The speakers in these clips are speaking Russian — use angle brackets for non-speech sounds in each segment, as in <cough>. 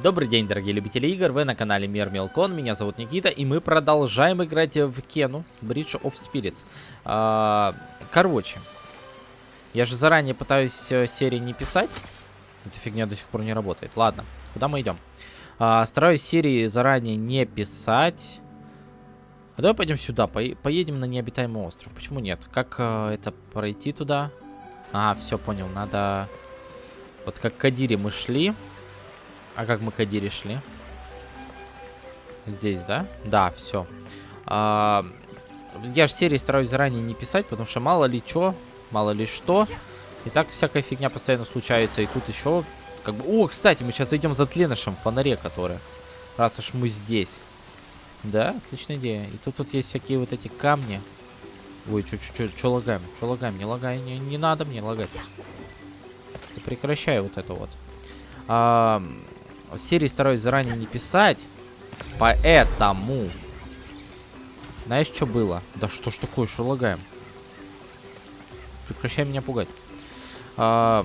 Добрый день, дорогие любители игр, вы на канале Мир Мелкон, меня зовут Никита, и мы продолжаем играть в Кену, Bridge of Spirits. А, короче, я же заранее пытаюсь э, серии не писать, эта фигня до сих пор не работает. Ладно, куда мы идем? А, стараюсь серии заранее не писать. А давай пойдем сюда, по поедем на необитаемый остров. Почему нет? Как а, это пройти туда? А, все, понял, надо... Вот как Кадире мы шли... А как мы к Адире шли? Здесь, да? Да, все. А, я же серии стараюсь заранее не писать, потому что мало ли что, мало ли что. И так всякая фигня постоянно случается. И тут еще... Как бы... О, кстати, мы сейчас зайдем за тленышем в фонаре, который. Раз уж мы здесь. Да, отличная идея. И тут вот есть всякие вот эти камни. Ой, что лагаем? Что лагаем? Не лагай, не, не надо мне лагать. Прекращай вот это вот. А, серии стараюсь заранее не писать. Поэтому... Знаешь, что было? Да что ж такое, что лагаем? Прекращай меня пугать. А,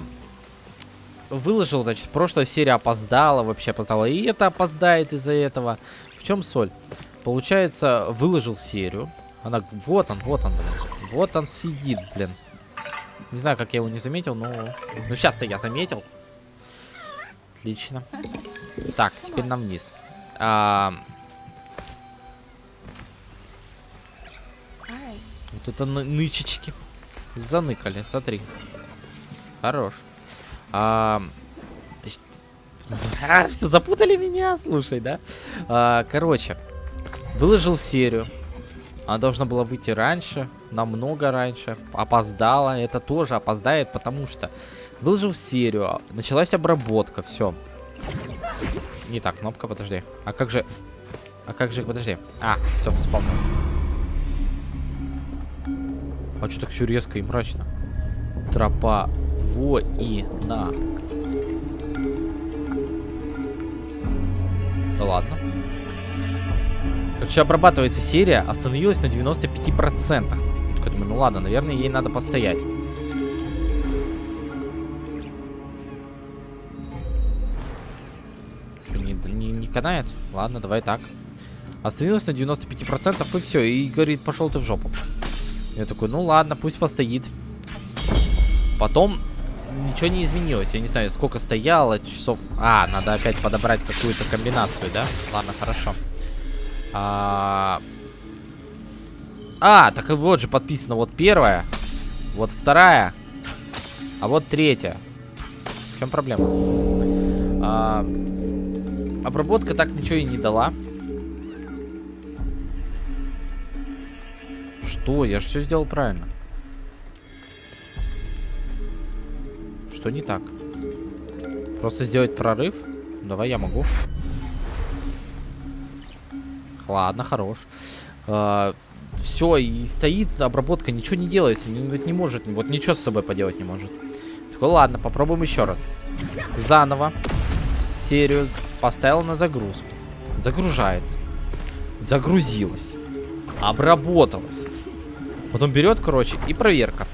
выложил, значит, прошлая серия опоздала, вообще опоздала. И это опоздает из-за этого. В чем соль? Получается, выложил серию. Она... Вот он, вот он. Вот он сидит, блин. Не знаю, как я его не заметил, но... Ну, сейчас-то я заметил. Отлично. Так, теперь нам вниз. А... Вот это нычечки. Заныкали, смотри. Хорош. А... <laughs> а все, запутали меня, слушай, да? А, короче, выложил серию. Она должна была выйти раньше, намного раньше. Опоздала. Это тоже опоздает, потому что выложил серию. Началась обработка, все. Не так, кнопка, подожди. А как же... А как же, подожди. А, все, вспомнил. А что так все резко и мрачно? Тропа воина. Да ладно. Короче, обрабатывается серия, остановилась на 95%. Только думаю, ну ладно, наверное, ей надо постоять. Канает? Ладно, давай так. Остановилась на 95% и все. И говорит, пошел ты в жопу. Я такой, ну ладно, пусть постоит. Потом ничего не изменилось. Я не знаю, сколько стояло, часов... А, надо опять подобрать какую-то комбинацию, да? Ладно, хорошо. А... а, так и вот же подписано. Вот первая, вот вторая, а вот третья. В чем проблема? А... Обработка так ничего и не дала. Что? Я же все сделал правильно. Что не так? Просто сделать прорыв? Давай я могу. Ладно, хорош. А, все, и стоит обработка, ничего не делается. Не, не может, вот ничего с собой поделать не может. Такой, ладно, попробуем еще раз. Заново. Серию Поставил на загрузку. Загружается. Загрузилась. Обработалась. Потом берет, короче, и проверка.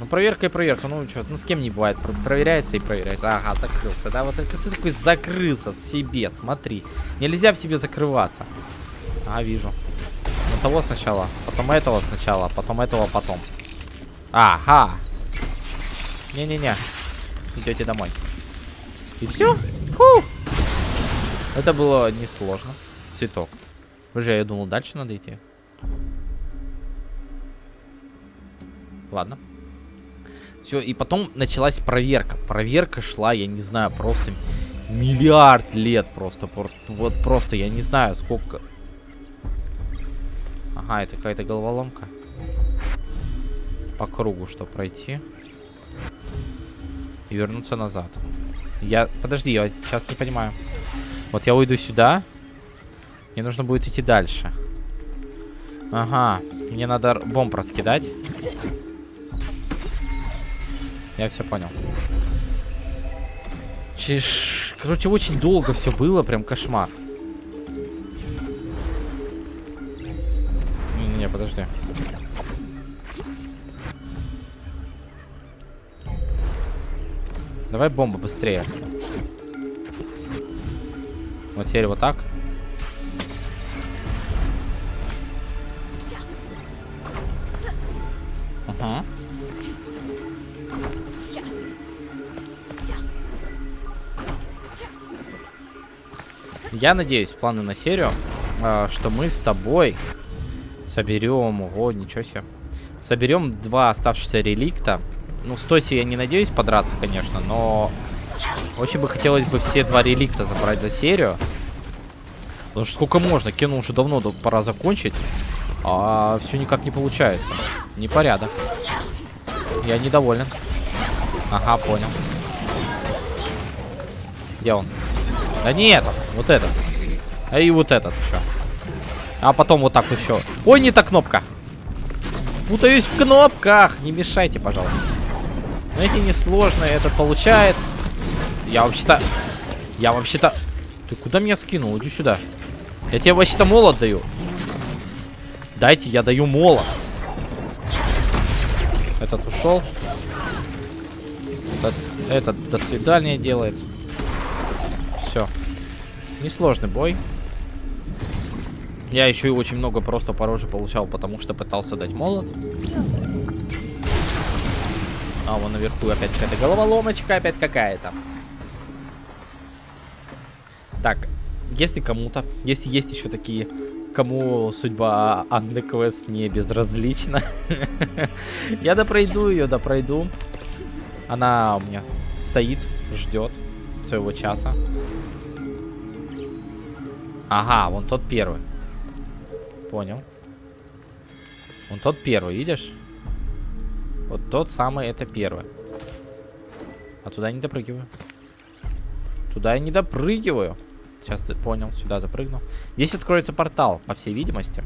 Ну, проверка и проверка. Ну, что, ну, с кем не бывает. Проверяется и проверяется. Ага, закрылся, да? Вот ты такой закрылся в себе, смотри. Нельзя в себе закрываться. А, вижу. Ну, того сначала, потом этого сначала, потом этого потом. Ага. Не-не-не. Идете домой. И все? Фух. Это было несложно. Цветок. Уже я думал, дальше надо идти. Ладно. Все, и потом началась проверка. Проверка шла, я не знаю, просто миллиард лет просто. Вот просто, я не знаю, сколько... Ага, это какая-то головоломка. По кругу что пройти. И вернуться назад. Я... Подожди, я сейчас не понимаю. Вот я уйду сюда. Мне нужно будет идти дальше. Ага. Мне надо бомб раскидать. Я все понял. Чеш... Короче, очень долго все было. Прям кошмар. Не-не-не, подожди. Давай бомба быстрее. Вот теперь вот так. Ага. Я надеюсь, планы на серию, э, что мы с тобой соберем... Ого, ничего себе. Соберем два оставшихся реликта. Ну, с Тоси я не надеюсь подраться, конечно, но... Очень бы хотелось бы все два реликта забрать за серию. Потому что сколько можно? Кену уже давно пора закончить. А все никак не получается. Непорядок. Я недоволен. Ага, понял. Где он? Да не этот, вот этот. А и вот этот еще. А потом вот так еще. Ой, не та кнопка. Путаюсь в кнопках. Не мешайте, пожалуйста. Эти несложные. Этот получает. Я вообще-то... Я вообще-то... Ты куда меня скинул? Иди сюда. Я тебе вообще-то молот даю. Дайте, я даю молот. Этот ушел. Этот, этот до свидания делает. Все. Несложный бой. Я еще и очень много просто по роже получал, потому что пытался дать молот. А, вон наверху опять какая-то головоломочка, опять какая-то. Так, если кому-то, если есть еще такие, кому судьба Анны Квест не безразлична, <laughs> я допройду ее, допройду. Она у меня стоит, ждет своего часа. Ага, вон тот первый. Понял. Вон тот первый, видишь? Вот тот самый, это первый. А туда я не допрыгиваю. Туда я не допрыгиваю. Сейчас понял, сюда запрыгну. Здесь откроется портал, по всей видимости.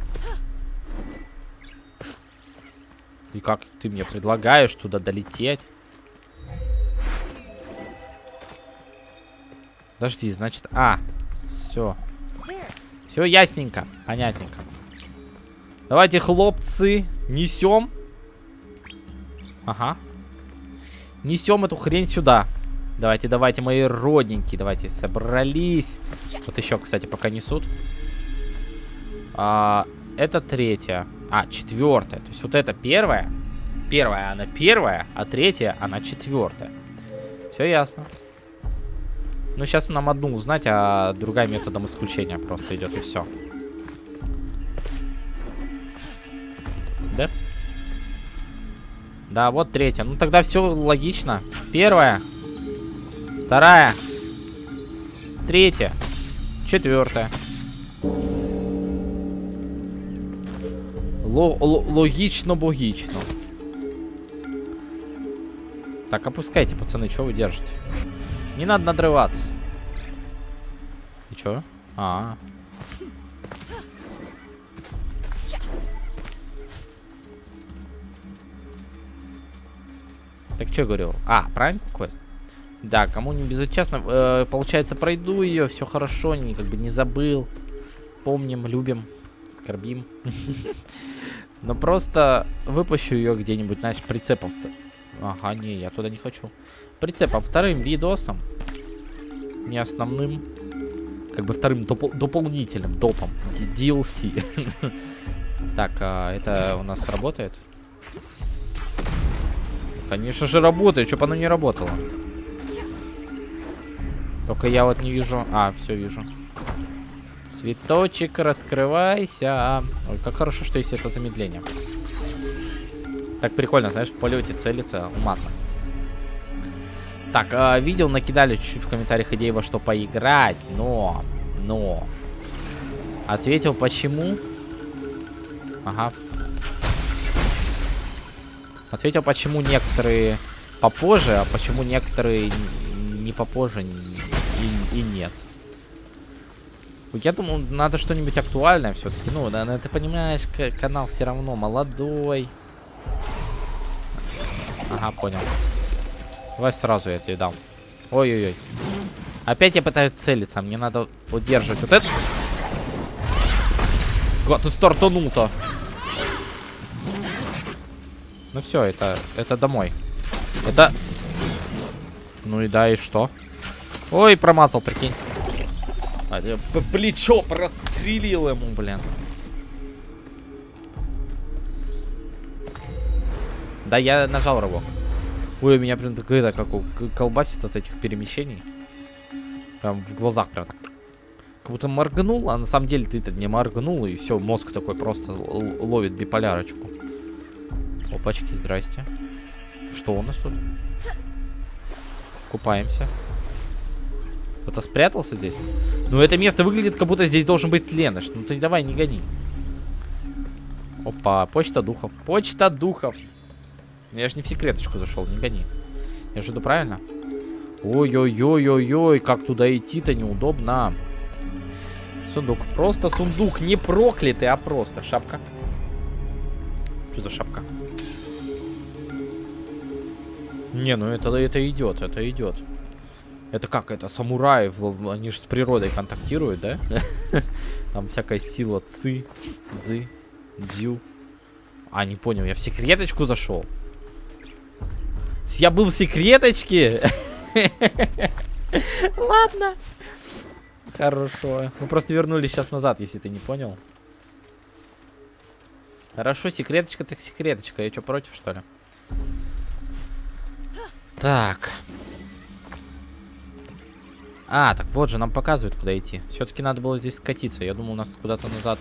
И как ты мне предлагаешь туда долететь? Подожди, значит... А, все. Все ясненько, понятненько. Давайте, хлопцы, несем. Ага. Несем эту хрень сюда. Давайте, давайте, мои родненькие. Давайте, собрались. Вот еще, кстати, пока несут. А, это третья. А, четвертая. То есть вот это первая. Первая, она первая, а третья, она четвертая. Все ясно. Ну, сейчас нам одну узнать, а другая методом исключения просто идет, и все. Да? Да, вот третья. Ну, тогда все логично. Первая. Вторая. Третья. Четвертая. Логично-богично. Так, опускайте, пацаны, что вы держите? Не надо надрываться. И чё? А, -а, -а. Так что говорил? А, правильно квест? Да, кому не безучастно, э, получается, пройду ее, все хорошо, не, как бы не забыл. Помним, любим, скорбим. <laughs> Но просто выпущу ее где-нибудь, знаешь, прицепом. Ага, не, я туда не хочу. Прицепом, вторым видосом. Не основным. Как бы вторым доп дополнительным, допом. DLC. <laughs> Так, а это у нас работает? Конечно же работает, чтобы оно не работало. Только я вот не вижу. А, все вижу. Цветочек, раскрывайся. Ой, как хорошо, что есть это замедление. Так прикольно, знаешь, в полете целится уматно. Так, э, видел, накидали чуть-чуть в комментариях идеи во что поиграть, но, но, ответил почему. Ага, Ответил, почему некоторые попозже, а почему некоторые не попозже и, и нет. Я думал, надо что-нибудь актуальное все-таки. Ну, да, ты понимаешь, канал все равно молодой. Ага, понял. Давай сразу я тебе дам. Ой-ой-ой. Опять я пытаюсь целиться. Мне надо удерживать вот это. Ты стартанул-то. Ну все, это, это домой. Это... Ну и да, и что? Ой, промазал, прикинь. А, плечо прострелил ему, блин. Да, я нажал рывок. Ой, у меня прям так это, как у колбасит от этих перемещений. Прям в глазах прям так. Как будто моргнул, а на самом деле ты-то не моргнул, и все, мозг такой просто ловит биполярочку. Опачки, здрасте. Что у нас тут? Купаемся. Кто-то спрятался здесь? Ну, это место выглядит, как будто здесь должен быть Леныш. Ну, ты давай, не гони. Опа, почта духов. Почта духов. Я же не в секреточку зашел, не гони. Я же иду правильно? Ой-ой-ой-ой-ой, как туда идти-то неудобно. Сундук. Просто сундук. Не проклятый, а просто. Шапка. Что за шапка? Не, ну это, это идет, это идет. Это как, это самураи, они же с природой контактируют, да? <laughs> Там всякая сила ци, дзы, дзю. А, не понял, я в секреточку зашел. Я был в секреточке? <laughs> Ладно. Хорошо. Мы просто вернулись сейчас назад, если ты не понял. Хорошо, секреточка так секреточка. Я что, против, что ли? Так. А, так вот же, нам показывают, куда идти. Все-таки надо было здесь скатиться. Я думал, у нас куда-то назад.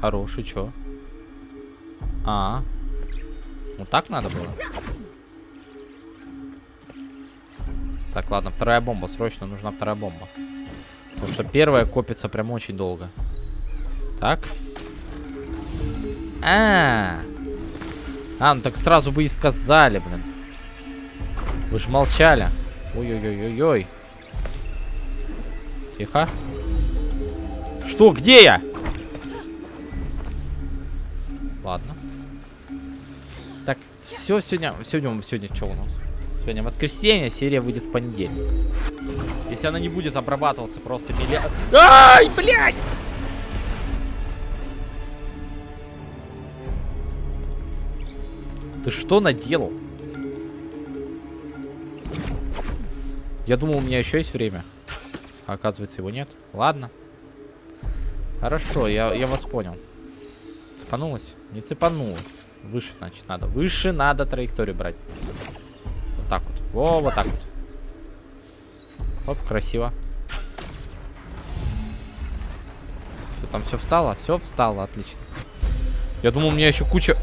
Хороший, чё? А, Вот так надо было? Так, ладно, вторая бомба. Срочно нужна вторая бомба. Потому что первая копится прям очень долго. Так. А, -а, -а. а, ну так сразу бы и сказали, блин. Вы же молчали. Ой-ой-ой-ой-ой. Тихо. Что? Где я? Ладно. Так, все сегодня... Сегодня, сегодня что у нас? Сегодня воскресенье, серия выйдет в понедельник. Если она не будет обрабатываться просто миллиард... Ай, блядь! Ты что наделал? Я думал, у меня еще есть время. А оказывается, его нет. Ладно. Хорошо, я, я вас понял. Цепанулась? Не цепанулась. Выше, значит, надо. Выше надо траекторию брать. Вот так вот. Во, вот так вот. Оп, красиво. Что, там все встало? Все встало, отлично. Я думал, у меня еще куча,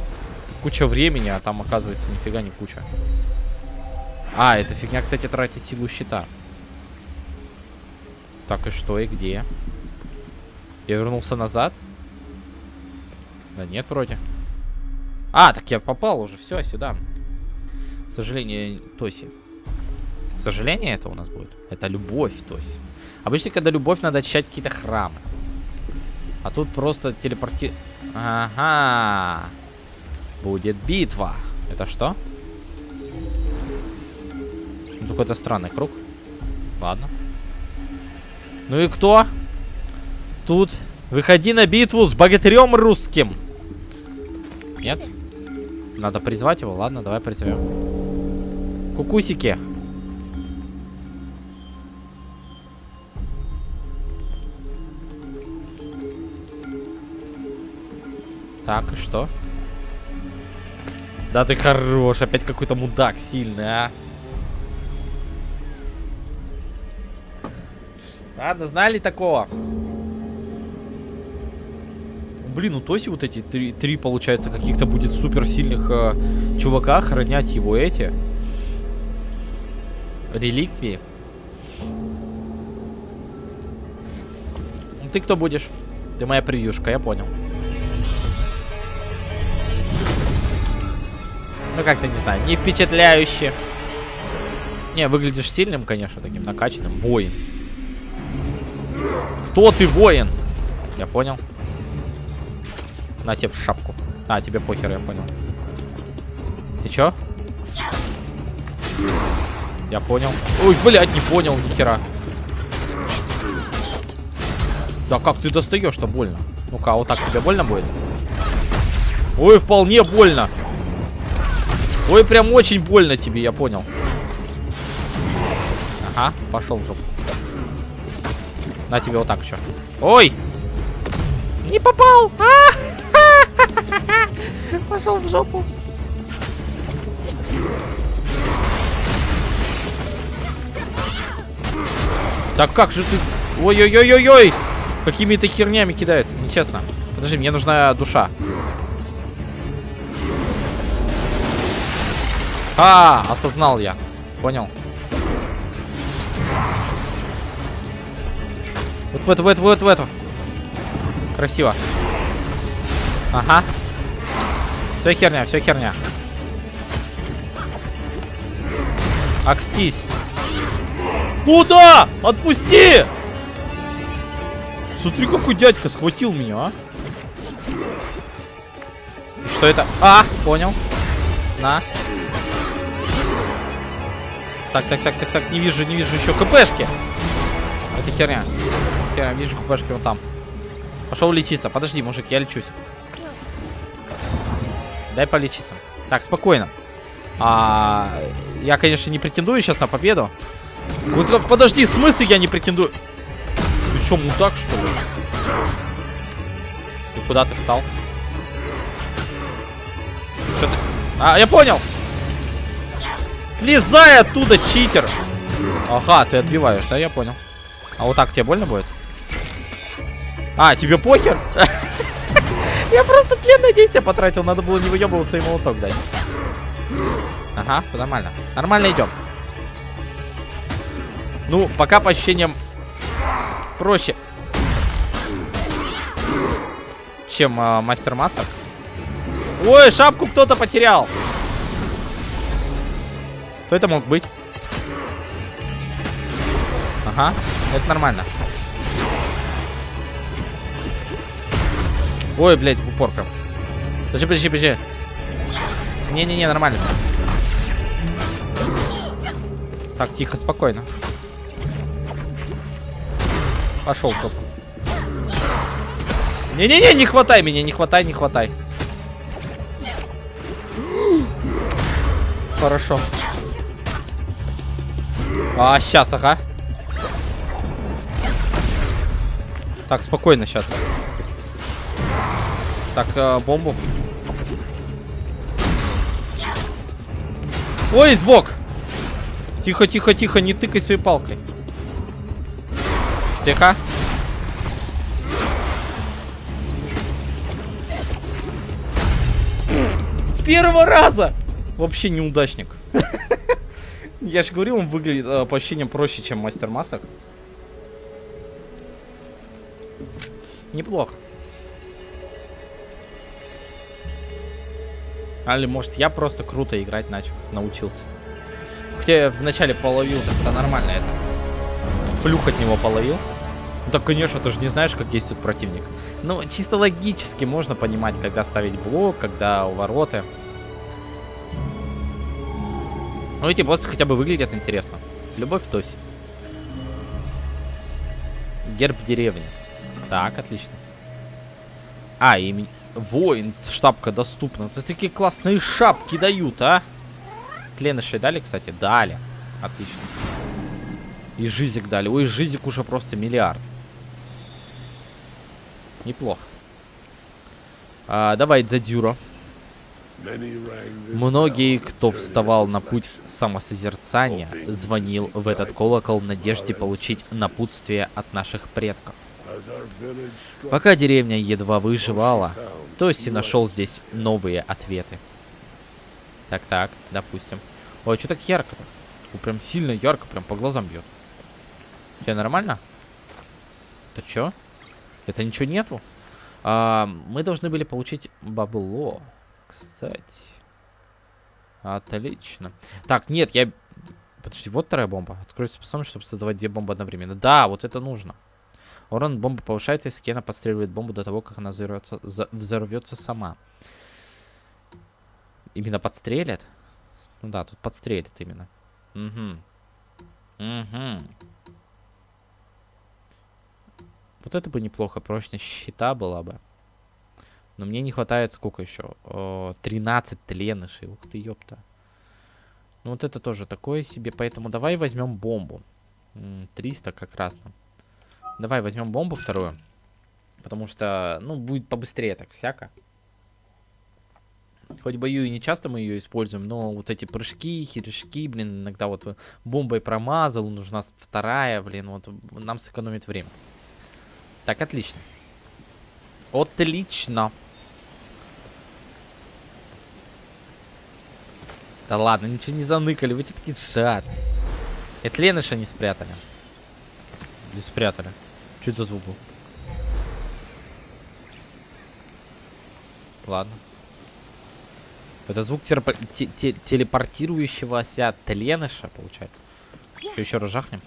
куча времени, а там, оказывается, нифига не куча. А, эта фигня, кстати, тратит силу щита. Так, и что, и где? Я вернулся назад? Да нет, вроде. А, так я попал уже, все, сюда. К сожалению, Тоси. К сожалению, это у нас будет. Это любовь, Тоси. Обычно, когда любовь, надо очищать какие-то храмы. А тут просто телепорти... Ага. Будет битва. Это что? Ну, какой-то странный круг. Ладно. Ну и кто? Тут. Выходи на битву с богатырем русским. Нет? Надо призвать его. Ладно, давай призовем. Кукусики. Так, что? Да ты хорош. Опять какой-то мудак сильный, а. Ладно, знали такого? Блин, у Тоси вот эти три, три получается, каких-то будет суперсильных э, чувака охранять его эти реликвии. Ну, ты кто будешь? Ты моя превьюшка, я понял. Ну, как-то, не знаю, не впечатляюще. Не, выглядишь сильным, конечно, таким накачанным. Воин. Кто ты, воин? Я понял. На тебе в шапку. А, тебе похер, я понял. И чё? Я понял. Ой, блядь, не понял, нихера. Да как ты достаешь-то больно? Ну-ка, а вот так тебе больно будет? Ой, вполне больно. Ой, прям очень больно тебе, я понял. Ага, пошел в жопу. На тебе вот так еще. Ой! Не попал! А! <laughs> Пошел в жопу. Так как же ты... Ой-ой-ой-ой-ой! Какими-то хернями кидается, нечестно. Подожди, мне нужна душа. А, осознал я. Понял. Вот в эту, в эту, в эту, в эту. Красиво. Ага. Все херня, все херня. Акстись. Куда? Отпусти! Смотри, какой дядька схватил меня, а. Что это? А, понял. На. Так, так, так, так, так, не вижу, не вижу еще КПшки. Это херня. Я вижу КПшки вот там. Пошел лечиться. Подожди, мужик, я лечусь. Дай полечиться. Так, спокойно. А, я, конечно, не претендую сейчас на победу. Вот, подожди, в смысле я не претендую? Ты что, мудак, что ли? И куда ты встал? Ты... А, я понял! Слезай оттуда, читер! Ага, ты отбиваешь, да, я понял. А вот так тебе больно будет? А, тебе похер? <laughs> Я просто тленное действие потратил, надо было не выебываться и молоток дать. Ага, нормально. Нормально идем. Ну, пока по ощущениям проще. Чем э, мастер масок. Ой, шапку кто-то потерял. Кто это мог быть? Ага, это нормально. Ой, блядь, в упор прям. Подожди, подожди, подожди. Не-не-не, нормально. Так, тихо, спокойно. Пошел жопу. Не-не-не, не хватай меня, не хватай, не хватай. Хорошо. А, сейчас, ага. Так, спокойно сейчас. Так, э, бомбу. Ой, сбок! Тихо, тихо, тихо, не тыкай своей палкой. Тихо. С первого раза! Вообще неудачник. <laughs> Я же говорил, он выглядит э, по ощущениям проще, чем мастер масок. Неплохо. Али, может, я просто круто играть начал, научился. Хотя я вначале половил, так-то нормально это. Плюх от него половил. Ну так, конечно, ты же не знаешь, как действует противник. Но чисто логически можно понимать, когда ставить блок, когда увороты. Ну эти боссы хотя бы выглядят интересно. Любовь в Тосе. Герб деревни. Так, отлично. А, и воин, шапка доступна. Это такие классные шапки дают, а? Кленыши дали, кстати? Дали. Отлично. И жизик дали. Ой, жизик уже просто миллиард. Неплохо. А, давай Дзадюро. Многие, кто вставал на путь самосозерцания, звонил в этот колокол в надежде получить напутствие от наших предков. Пока деревня едва выживала, Тоси нашел здесь новые ответы. Так-так, допустим. Ой, что так ярко-то? Прям сильно ярко, прям по глазам бьет. Все нормально? Это что? Это ничего нету? А, мы должны были получить бабло. Кстати. Отлично. Так, нет, я... Подожди, вот вторая бомба. Откроется способность, чтобы создавать две бомбы одновременно. Да, вот это нужно. Урон бомбы повышается, если Кена подстреливает бомбу до того, как она взорвется, взорвется сама. Именно подстрелят? Ну да, тут подстрелят именно. Угу. Угу. Вот это бы неплохо. Прочность щита была бы. Но мне не хватает сколько еще? О, 13 тленышей. Ух ты, ёпта. Ну вот это тоже такое себе. Поэтому давай возьмем бомбу. М, 300 как раз нам. Давай возьмем бомбу вторую. Потому что, ну, будет побыстрее так всяко. Хоть бою и не часто мы ее используем, но вот эти прыжки, хирешки, блин, иногда вот бомбой промазал, нужна вторая, блин, вот нам сэкономит время. Так, отлично. Отлично. Да ладно, ничего не заныкали, вы что такие шат. Это Леныша не спрятали. Или спрятали. Что это за звук был? Ладно. Это звук терпо- те- те- телепортирующегося Тленыша, получается. Что, еще раз жахнем?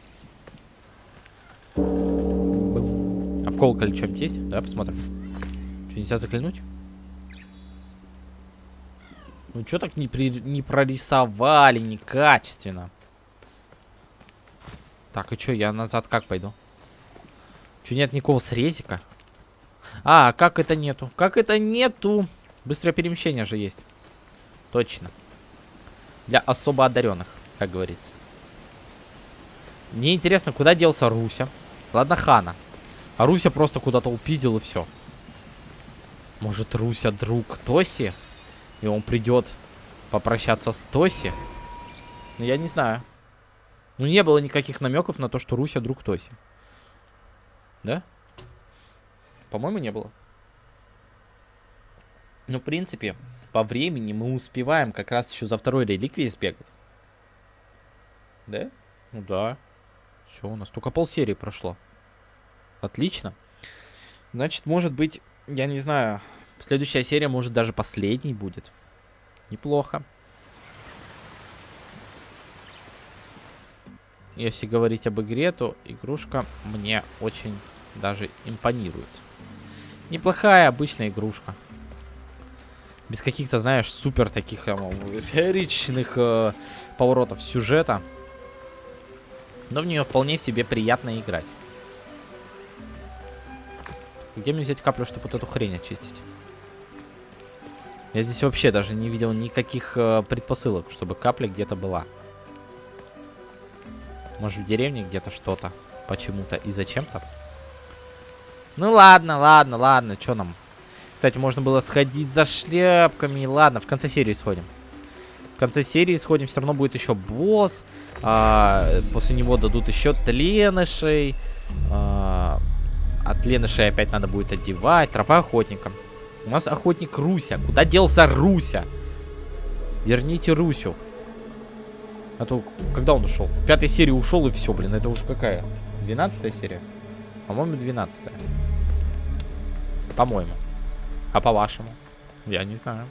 А в колоколе что-нибудь есть? Давай посмотрим. Что, нельзя заглянуть? Ну, что так не, при... не прорисовали некачественно? Так, и что, я назад как пойду? Что, нет никакого срезика? А, как это нету? Как это нету? Быстрое перемещение же есть. Точно. Для особо одаренных, как говорится. Мне интересно, куда делся Руся? Ладно, Хана. А Руся просто куда-то упиздил и все. Может, Руся друг Тоси? И он придет попрощаться с Тоси? Ну, я не знаю. Ну, не было никаких намеков на то, что Руся друг Тоси. Да? По-моему, не было. Ну, в принципе, по времени мы успеваем как раз еще за второй реликвией сбегать. Да? Ну да. Все, у нас только полсерии прошло. Отлично. Значит, может быть, я не знаю, следующая серия может даже последней будет. Неплохо. Если говорить об игре, то игрушка мне очень даже импонирует. Неплохая обычная игрушка. Без каких-то, знаешь, супер таких фееричных э, поворотов сюжета. Но в нее вполне себе приятно играть. Где мне взять каплю, чтобы вот эту хрень очистить? Я здесь вообще даже не видел никаких э, предпосылок, чтобы капля где-то была. Может в деревне где-то что-то. Почему-то и зачем-то. Ну ладно, ладно, ладно, что нам? Кстати, можно было сходить за шляпками. Ладно, в конце серии сходим. В конце серии сходим, все равно будет еще босс. А, после него дадут еще тленышей. А, от ленышей опять надо будет одевать. Тропа охотника. У нас охотник Руся. Куда делся Руся? Верните Русю. А то, когда он ушел? В пятой серии ушел и все, блин. Это уже какая? Двенадцатая серия? По-моему, двенадцатая. По-моему. А по-вашему? Я не знаю.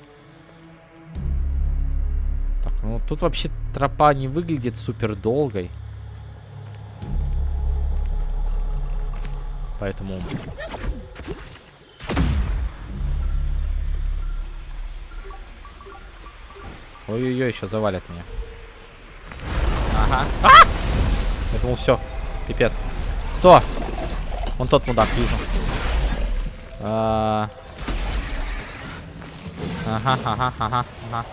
Так, ну тут вообще тропа не выглядит супер долгой. Поэтому... Ой-ой-ой, еще завалят меня. Ага. А! Я думал, все. Пипец. Кто? Вон тот мудак, вижу. А... Ага, ага, ага, ага.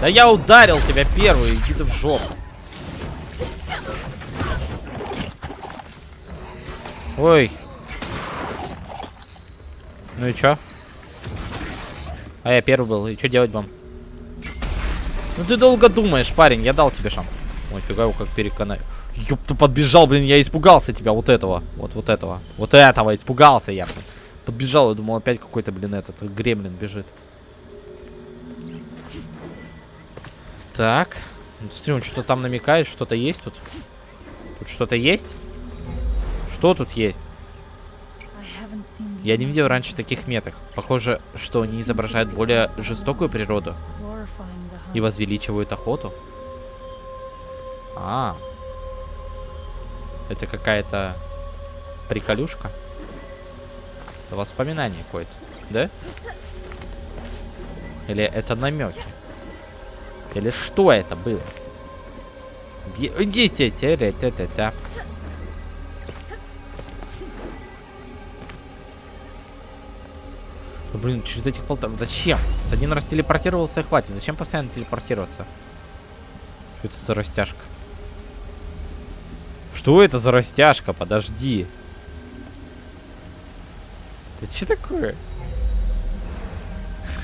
Да я ударил тебя первый, иди ты в жопу. Ой. Ну и чё? А я первый был, и что делать вам? Ну ты долго думаешь, парень, я дал тебе шанс. Ой, фига его как переконаю. Ёп, ты подбежал, блин, я испугался тебя, вот этого. Вот, вот этого. Вот этого, испугался я. Подбежал, я думал, опять какой-то, блин, этот гремлин бежит. Так. Ну, смотри, он что-то там намекает, что-то есть тут. Тут что-то есть? Что тут есть? Я не видел раньше таких меток. Похоже, что они изображают более жестокую природу и возвеличивают охоту. А, это какая-то приколюшка? Это воспоминание какое-то, да? Или это намеки? Или что это было? Идите, те блин, через этих полтора... Зачем? Один раз телепортировался и хватит. Зачем постоянно телепортироваться? Что это за растяжка? Что это за растяжка? Подожди. <laughs> Это что такое?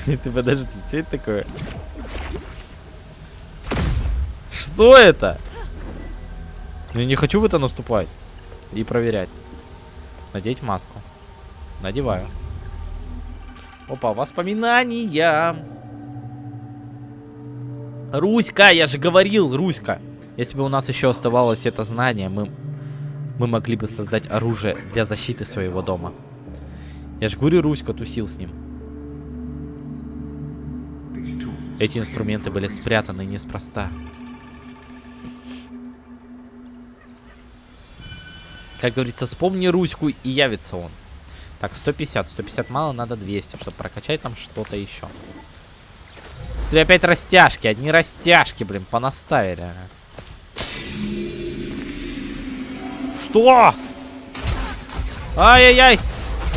Ты подожди, что это такое? Что это? Я не хочу в это наступать. И проверять. Надеть маску. Надеваю. Опа, воспоминания. Руська, я же говорил, Руська. Если бы у нас еще оставалось это знание, мы, мы могли бы создать оружие для защиты своего дома. Я же говорю, Руська тусил с ним. Эти инструменты были спрятаны неспроста. Как говорится, вспомни Руську и явится он. Так, 150. 150 мало, надо 200, чтобы прокачать там что-то еще. Смотри, опять растяжки. Одни растяжки, блин, понаставили. Что? Ай-яй-яй!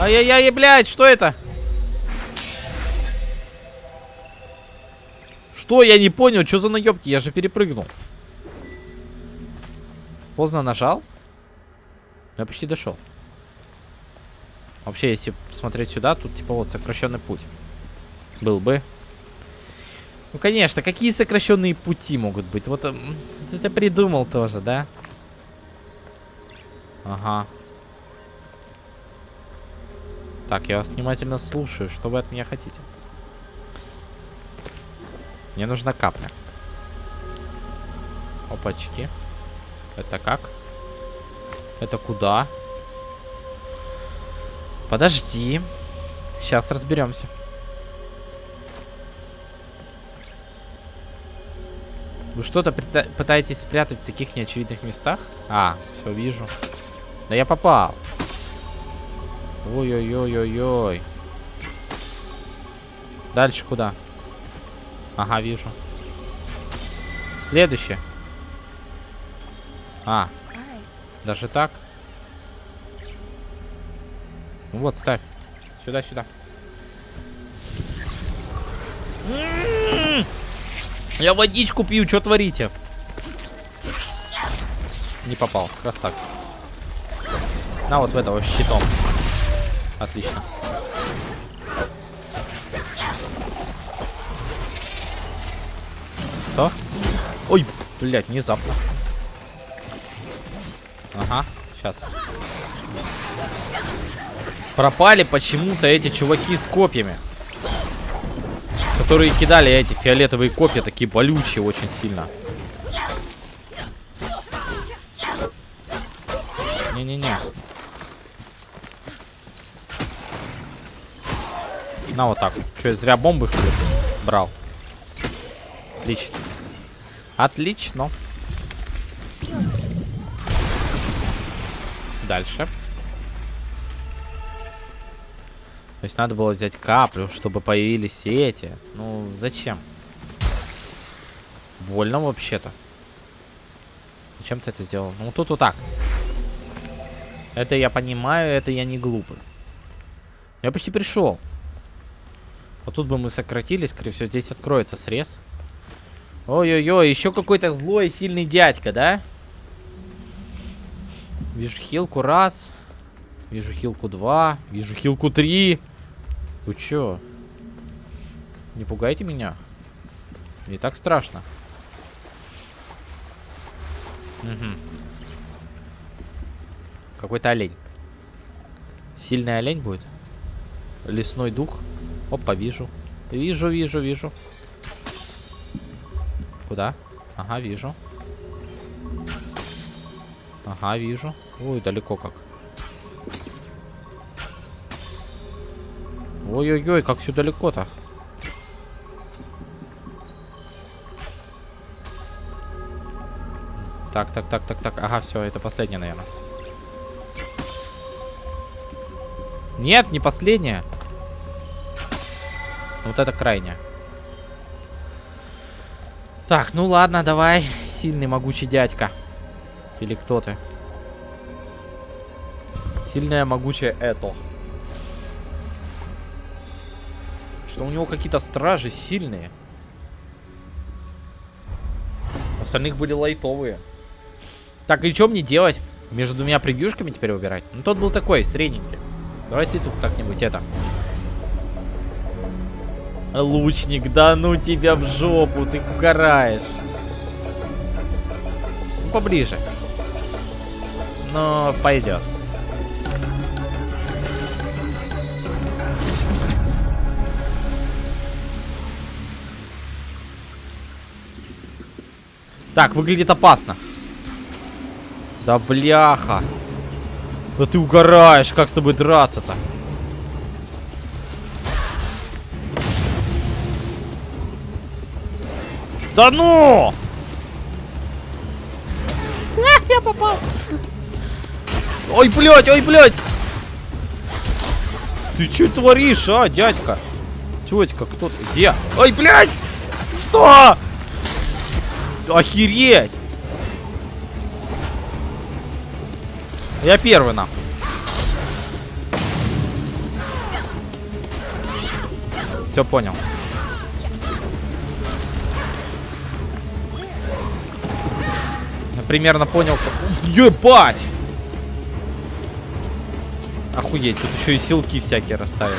Ай-яй-яй, блядь, что это? Что? Я не понял, что за наебки? Я же перепрыгнул. Поздно нажал? Я почти дошел. Вообще, если смотреть сюда, тут типа вот сокращенный путь. Был бы. Ну, конечно, какие сокращенные пути могут быть? Вот это придумал тоже, да? Ага. Так, я вас внимательно слушаю. Что вы от меня хотите? Мне нужна капля. Опачки. Это как? Это куда? Подожди. Сейчас разберемся. Вы что-то пытаетесь спрятать в таких неочевидных местах? А, все, вижу. Да я попал. Ой-ой-ой-ой-ой. Дальше куда? Ага, вижу. Следующее. А. Даже так? Ну вот, ставь. Сюда, сюда. Я водичку пью, что творите? Не попал, красавец. На вот в этого щитом. Отлично. Что? Ой, блядь, внезапно. Ага, сейчас. Пропали почему-то эти чуваки с копьями. Которые кидали эти фиолетовые копья, такие болючие очень сильно. Не-не-не. На вот так. Я зря бомбы что ли брал? Отлично. Отлично. Дальше. То есть надо было взять каплю, чтобы появились эти. Ну, зачем? Больно вообще-то. Зачем ты это сделал? Ну, тут вот так. Это я понимаю, это я не глупый. Я почти пришел. Вот тут бы мы сократились, скорее всего, здесь откроется срез. Ой-ой-ой, еще какой-то злой сильный дядька, да? Вижу хилку раз. Вижу хилку два. Вижу хилку три. Вы чё? Не пугайте меня. Не так страшно. Угу. Какой-то олень. Сильный олень будет? Лесной дух? Опа, вижу. Вижу, вижу, вижу. Куда? Ага, вижу. Ага, вижу. Ой, далеко как. Ой-ой-ой, как все далеко-то. Так, так, так, так, так. Ага, все, это последнее, наверное. Нет, не последняя. Вот это крайняя. Так, ну ладно, давай. Сильный, могучий дядька. Или кто ты? Сильная, могучая это. Что у него какие-то стражи сильные. Остальных были лайтовые. Так, и что мне делать? Между двумя превьюшками теперь выбирать? Ну, тот был такой, средненький. Давай ты тут как-нибудь это... Лучник, да ну тебя в жопу, ты угораешь. Ну, поближе. Но пойдет. Так, выглядит опасно. Да бляха. Да ты угораешь, как с тобой драться-то? Да ну! Я попал. Ой, блядь, ой, блядь. Ты что творишь, а, дядька? Тетька, кто ты? Где? Ой, блядь! Что? Охереть! Я первый, на. Все понял. Я примерно понял. Ебать! Охуеть, тут еще и силки всякие расставили.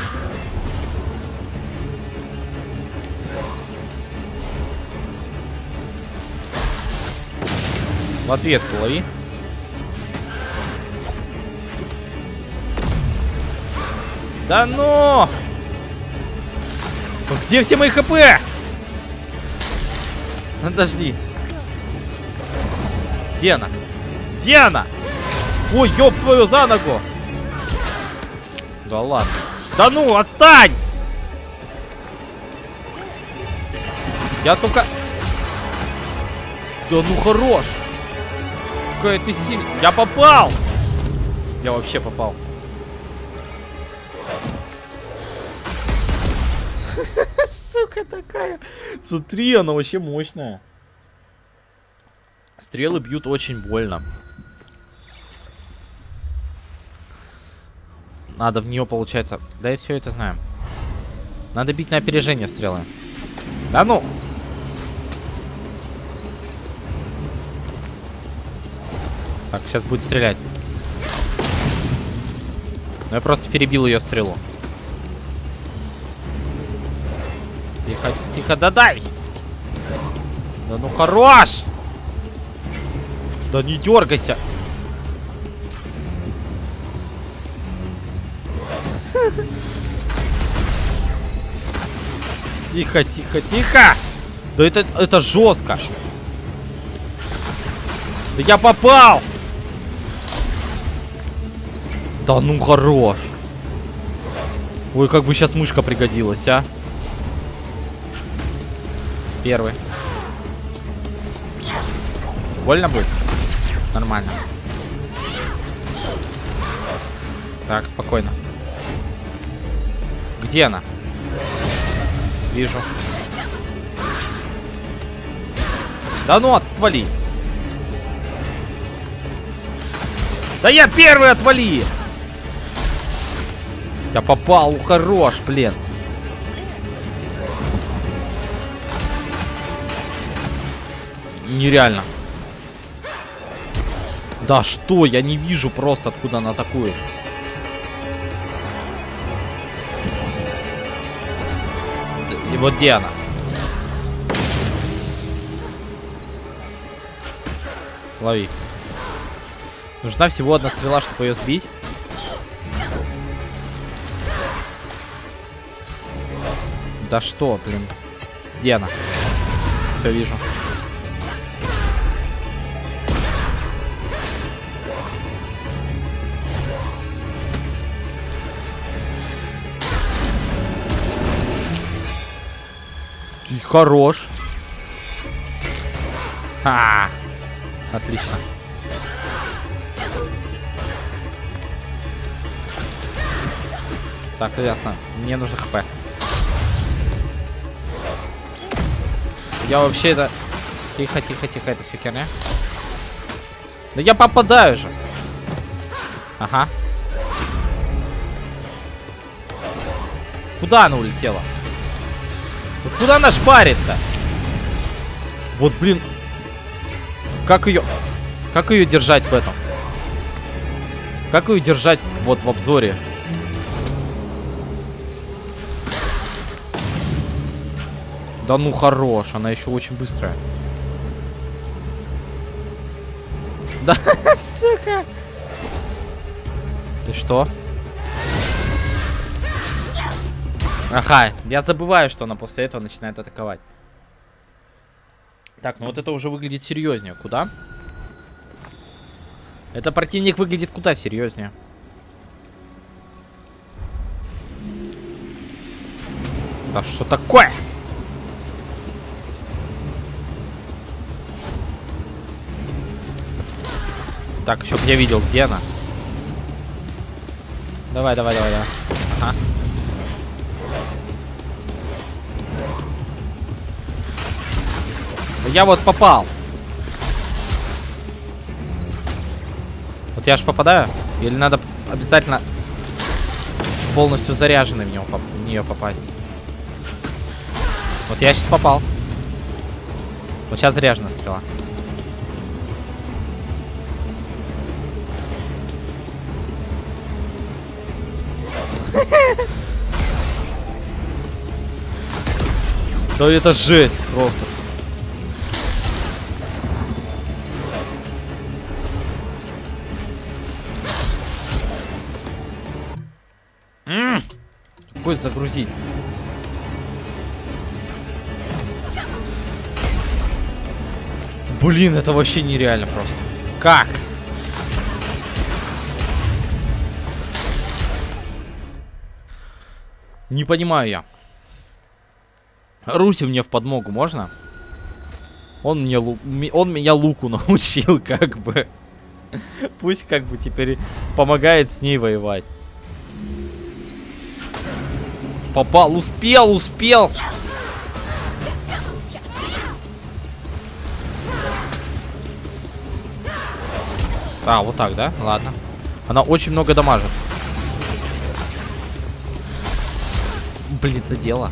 В ответку лови. Да ну! Где все мои хп? <laughs> Подожди. Где она? Где она? Ой, ёб твою за ногу! Да ладно. Да ну, отстань! Я только... Да ну хорош! Какая ты сильная. Я попал! Я вообще попал. <laughs> Сука такая. Смотри, она вообще мощная. Стрелы бьют очень больно. Надо в нее, получается... Да я все это знаю. Надо бить на опережение стрелы. Да ну! Так, сейчас будет стрелять. Но я просто перебил ее стрелу. Тихо, тихо, да дай! Да ну хорош! Да не дергайся! Тихо, тихо, тихо! Да это, это жестко! Да я попал! Да ну хорош! Ой, как бы сейчас мышка пригодилась, а? Первый. Больно будет? Нормально. Так, спокойно. Где она? Вижу. Да ну, отвали. Да я первый, отвали. Я попал, хорош, блин. Нереально. Да что, я не вижу просто, откуда она атакует. И вот где она? Лови. Нужна всего одна стрела, чтобы ее сбить. Да что, блин. Где она? Все вижу. Ты хорош. А, отлично. Так, ясно. Мне нужно хп. Я вообще это... Тихо, тихо, тихо, это все херня. Да я попадаю же. Ага. Куда она улетела? Вот куда она шпарит-то? Вот, блин. Как ее... Как ее держать в этом? Как ее держать вот в обзоре? Да ну хорош, она еще очень быстрая. Да, <laughs> сука. Ты что? Ага, я забываю, что она после этого начинает атаковать. Так, ну вот это уже выглядит серьезнее. Куда? Это противник выглядит куда серьезнее. Да что такое? Так, чтоб я видел, где она. Давай, давай, давай, давай. Ага. Я вот попал. Вот я ж попадаю? Или надо обязательно полностью заряженный в, него, в нее попасть? Вот я сейчас попал. Вот сейчас заряжена стрела. Да это жесть просто. Какой загрузить? Блин, это вообще нереально просто. Как? Не понимаю я. Руси мне в подмогу можно? Он мне лу... он меня луку <laughs> научил, как бы. Пусть как бы теперь помогает с ней воевать. Попал, успел, успел. А, вот так, да? Ладно. Она очень много дамажит. Блин, задела.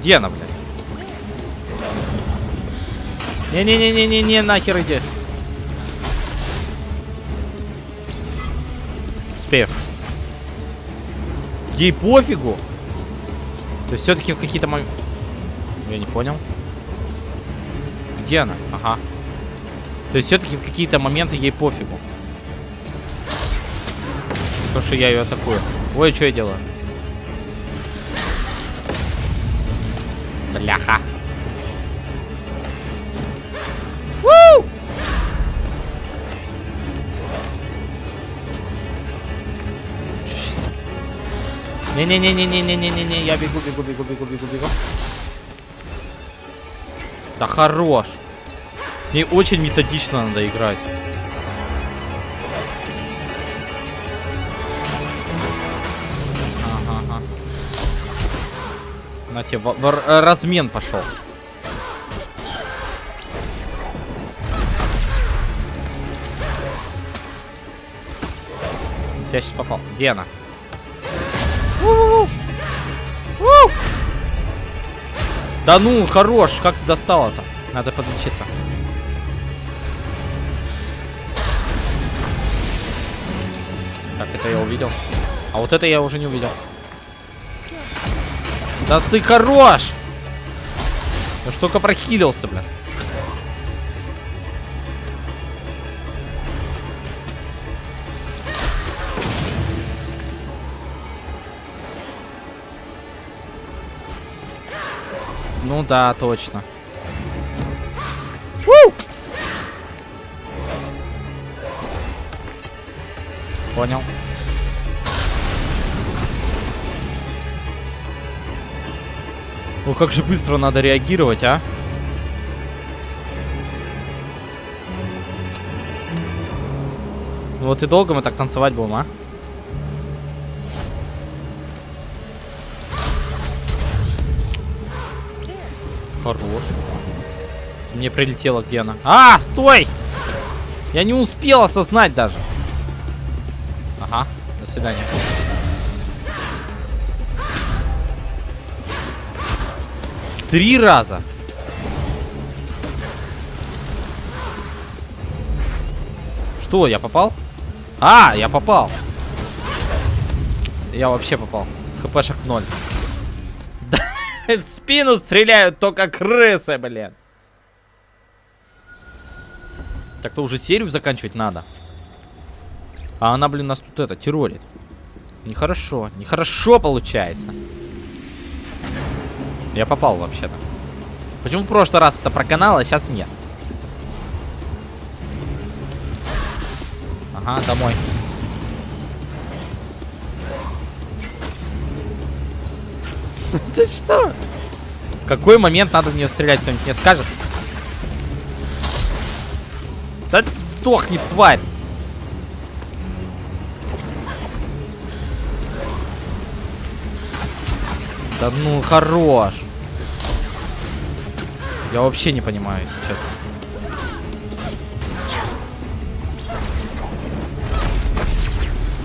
Где она, блядь? Не-не-не-не-не-не, нахер иди. Успею. Ей пофигу. То есть все-таки в какие-то моменты... Я не понял. Где она? Ага. То есть все-таки в какие-то моменты ей пофигу. То, что я ее атакую. Ой, что я делаю? Бляха. Не-не-не-не-не-не-не-не, я бегу, бегу, бегу, бегу, бегу, бегу. Да хорош. С ней очень методично надо играть. На тебе, размен пошел. Я сейчас попал. Где она? Да ну, хорош, как ты достал это? Надо подлечиться. Так, это я увидел. А вот это я уже не увидел. Да ты хорош! Я ж только прохилился, бля. Ну да, точно. У! Понял. Ну как же быстро надо реагировать, а? Ну вот и долго мы так танцевать будем, а? Хорош. Мне прилетела Гена. А, стой! Я не успел осознать даже. Ага, до свидания. Три раза. Что, я попал? А, я попал. Я вообще попал. ХПшек ноль. Спину стреляют только крысы, блин. Так-то уже серию заканчивать надо. А она, блин, нас тут это, террорит. Нехорошо, нехорошо получается. Я попал вообще-то. Почему в прошлый раз это проканал, а сейчас нет? Ага, домой. <laughs> Ты что? Какой момент надо в нее стрелять, кто-нибудь мне скажет? Да сдохни, тварь! Да ну, хорош. Я вообще не понимаю, честно.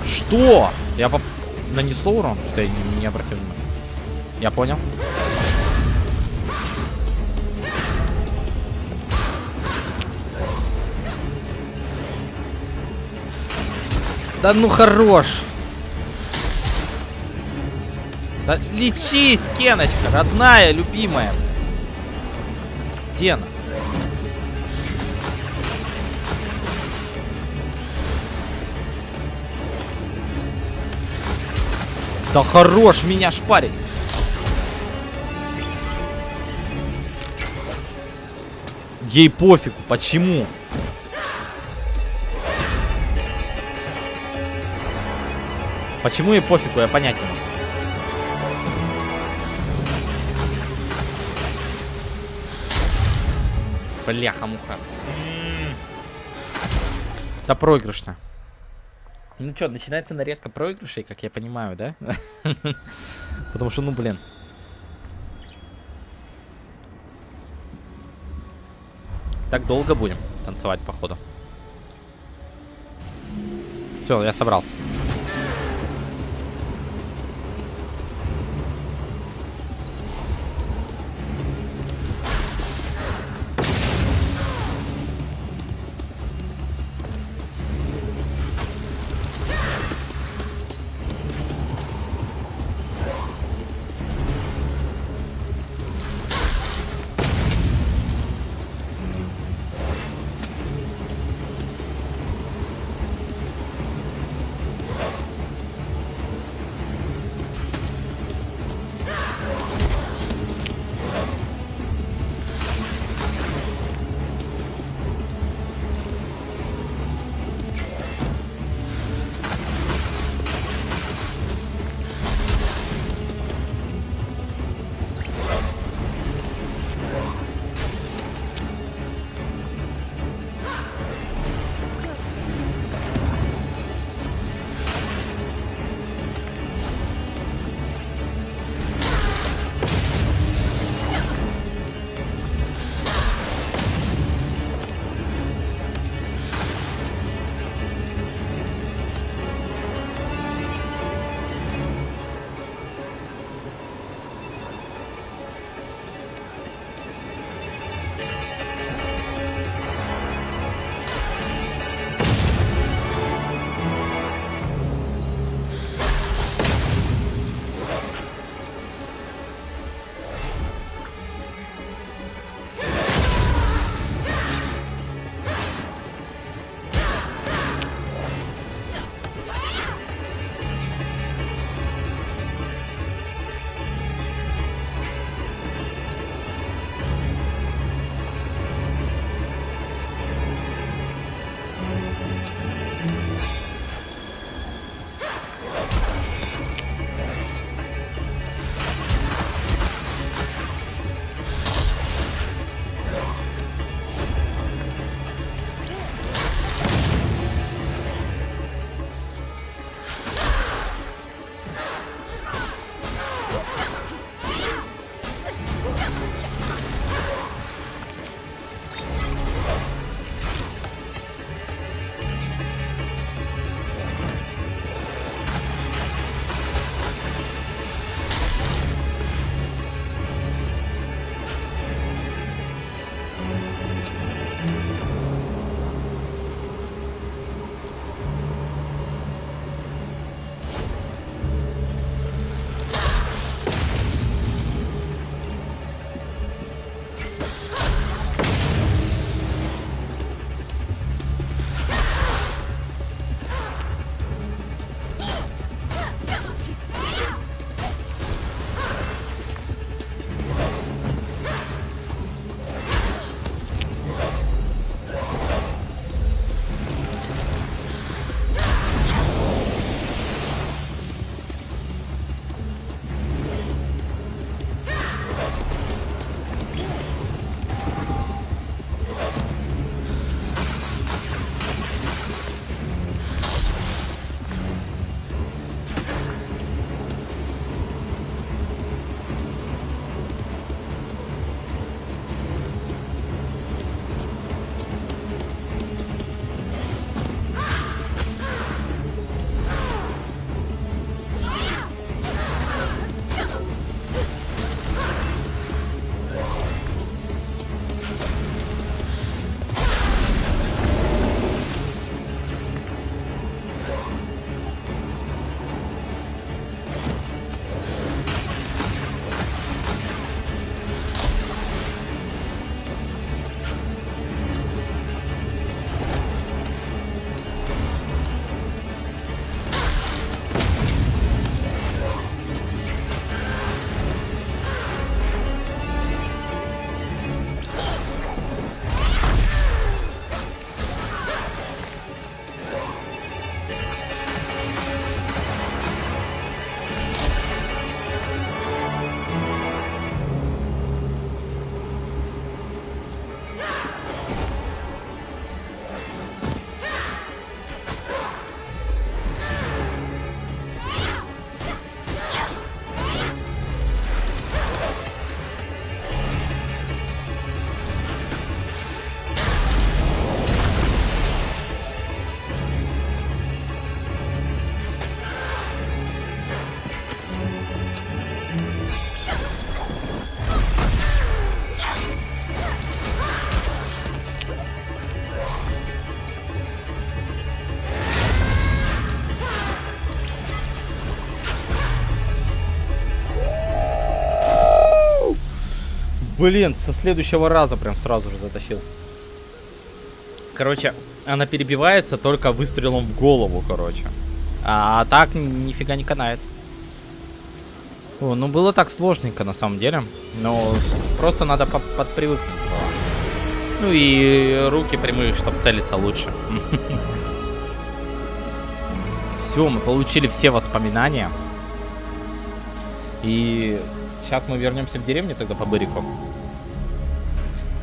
Что? Я поп... нанесло урон? Что я не, не обратил внимания. Я понял. Да ну хорош. Да лечись, Кеночка, родная, любимая. Где она? Да хорош меня шпарить. Ей пофигу. Почему? Почему ей пофигу, я понять не могу. Бляха-муха. Это проигрышно. Ну что, начинается нарезка проигрышей, как я понимаю, да? <laughs> Потому что, ну, блин. Так долго будем танцевать, походу. Все, я собрался. Блин, со следующего раза прям сразу же затащил. Короче, она перебивается только выстрелом в голову, короче. А, так нифига не канает. О, ну было так сложненько на самом деле. Но просто надо по подпривыкнуть. Ну и руки прямые, чтобы целиться лучше. <laughs> Все, мы получили все воспоминания. И сейчас мы вернемся в деревню тогда по Бырику.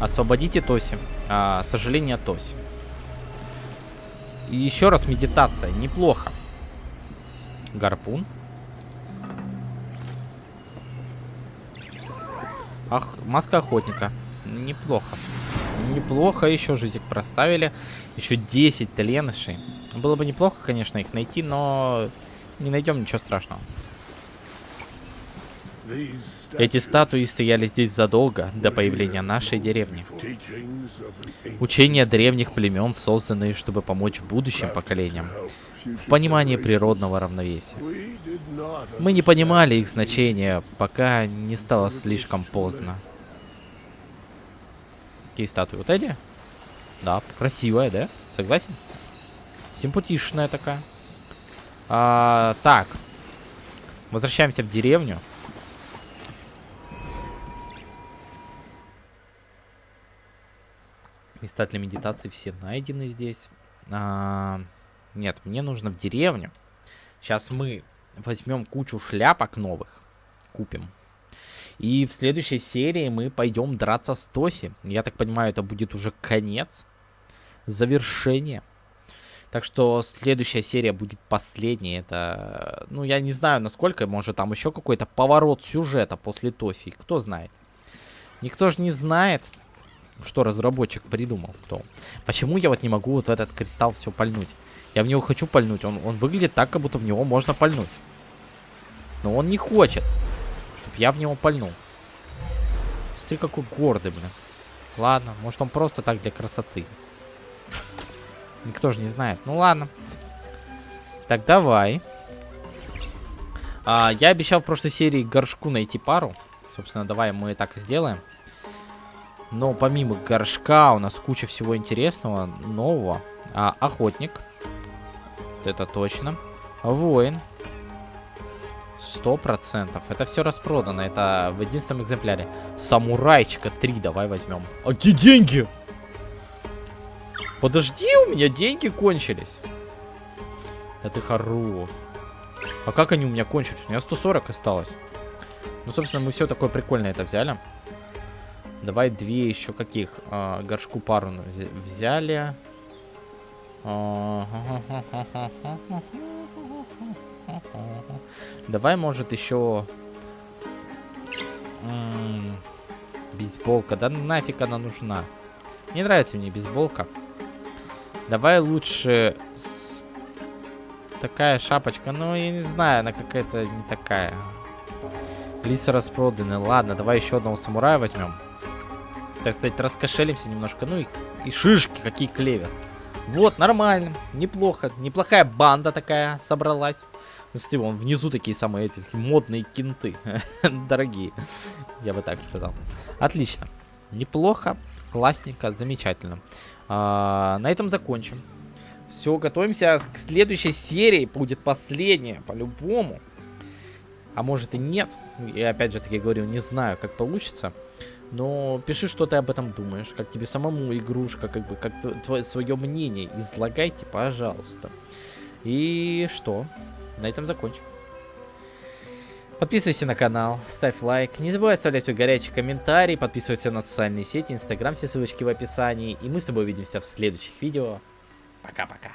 Освободите Тоси. А, сожаление Тоси. И еще раз медитация. Неплохо. Гарпун. Ах, маска охотника. Неплохо. Неплохо еще жизнь проставили. Еще 10 тленышей. Было бы неплохо, конечно, их найти, но не найдем ничего страшного. Эти статуи стояли здесь задолго до появления нашей деревни. Учения древних племен, созданные, чтобы помочь будущим поколениям в понимании природного равновесия. Мы не понимали их значения, пока не стало слишком поздно. Какие статуи? Вот эти? Да, красивая, да? Согласен? Симпатичная такая. А, так. Возвращаемся в деревню. Места для медитации все найдены здесь. А, нет, мне нужно в деревню. Сейчас мы возьмем кучу шляпок новых. Купим. И в следующей серии мы пойдем драться с Тоси. Я так понимаю, это будет уже конец. Завершение. Так что следующая серия будет последняя. Это, ну, я не знаю, насколько, может, там еще какой-то поворот сюжета после Тоси. Кто знает. Никто же не знает что разработчик придумал, кто. Почему я вот не могу вот в этот кристалл все пальнуть? Я в него хочу пальнуть. Он, он выглядит так, как будто в него можно пальнуть. Но он не хочет, чтобы я в него пальнул. Смотри, какой гордый, блин. Ладно, может он просто так для красоты. Никто же не знает. Ну ладно. Так, давай. А, я обещал в прошлой серии горшку найти пару. Собственно, давай мы так и сделаем. Но помимо горшка у нас куча всего интересного, нового. А, охотник. Это точно. Воин. Сто процентов. Это все распродано. Это в единственном экземпляре. Самурайчика 3 давай возьмем. А где деньги? Подожди, у меня деньги кончились. Да ты хорош. А как они у меня кончились? У меня 140 осталось. Ну, собственно, мы все такое прикольное это взяли. Давай две еще каких? А, горшку пару взяли. <laughs> Давай, может, еще... Бейсболка. Да нафиг она нужна. Не нравится мне бейсболка. Давай лучше... Такая шапочка. Ну, я не знаю, она какая-то не такая. Лисы распроданы. Ладно, давай еще одного самурая возьмем так сказать, раскошелимся немножко. Ну и, и шишки, какие клевер. Вот, нормально, неплохо. Неплохая банда такая собралась. Ну, смотри, вон внизу такие самые эти модные кенты. <laughs> Дорогие, я бы так сказал. Отлично. Неплохо, классненько, замечательно. А, на этом закончим. Все, готовимся к следующей серии. Будет последняя, по-любому. А может и нет. Я опять же таки говорю, не знаю, как получится. Но пиши, что ты об этом думаешь, как тебе самому игрушка, как бы, как твое свое мнение излагайте, пожалуйста. И что? На этом закончим. Подписывайся на канал, ставь лайк, не забывай оставлять свой горячий комментарий, подписывайся на социальные сети, инстаграм, все ссылочки в описании. И мы с тобой увидимся в следующих видео. Пока-пока.